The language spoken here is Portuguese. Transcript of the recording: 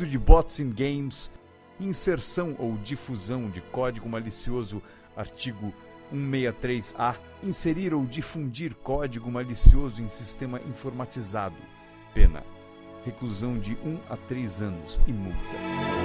uso de bots em games, inserção ou difusão de código malicioso, artigo 163A, inserir ou difundir código malicioso em sistema informatizado. Pena: reclusão de 1 a 3 anos e multa.